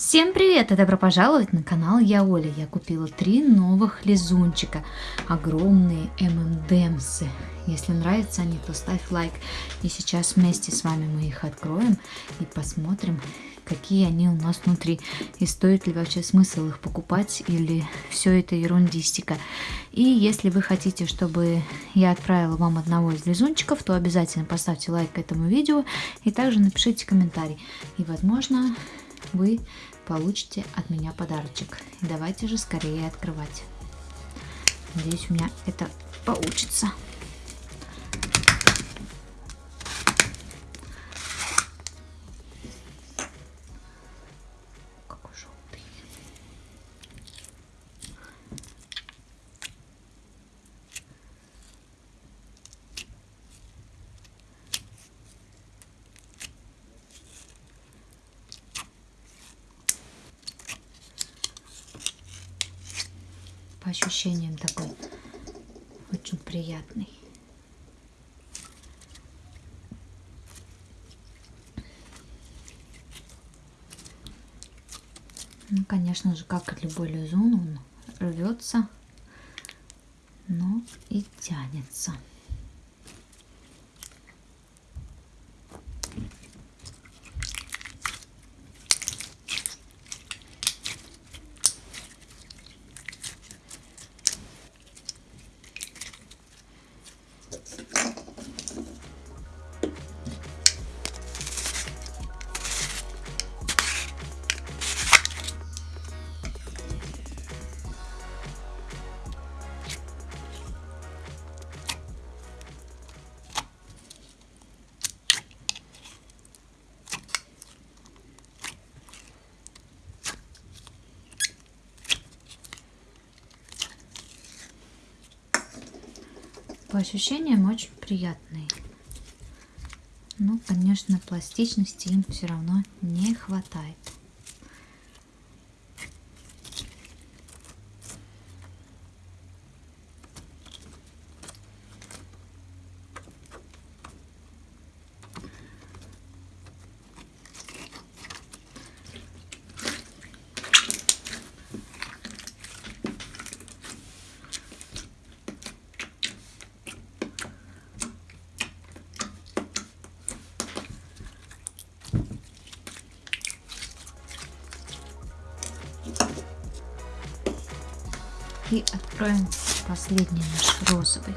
Всем привет и добро пожаловать на канал Я Оля. Я купила три новых лизунчика. Огромные ММДМсы. Если нравятся они, то ставь лайк. И сейчас вместе с вами мы их откроем и посмотрим, какие они у нас внутри. И стоит ли вообще смысл их покупать или все это ерундистика. И если вы хотите, чтобы я отправила вам одного из лизунчиков, то обязательно поставьте лайк этому видео и также напишите комментарий. И возможно вы получите от меня подарочек. Давайте же скорее открывать. Надеюсь, у меня это получится. По ощущениям такой очень приятный. Ну, конечно же, как и любой лизун, он рвется, но и тянется. По ощущениям очень приятные. Но, конечно, пластичности им все равно не хватает. И откроем последний наш розовый.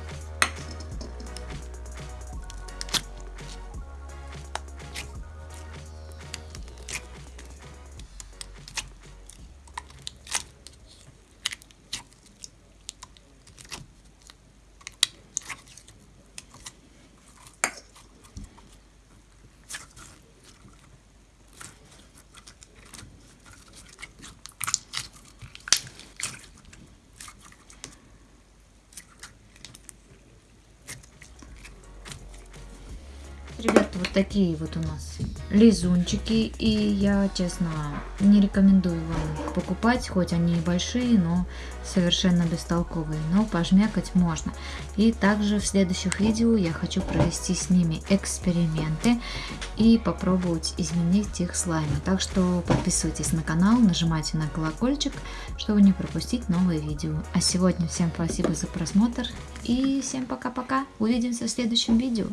Ребята, вот такие вот у нас лизунчики. И я, честно, не рекомендую вам покупать, хоть они и большие, но совершенно бестолковые. Но пожмякать можно. И также в следующих видео я хочу провести с ними эксперименты и попробовать изменить их слаймы. Так что подписывайтесь на канал, нажимайте на колокольчик, чтобы не пропустить новые видео. А сегодня всем спасибо за просмотр и всем пока-пока. Увидимся в следующем видео.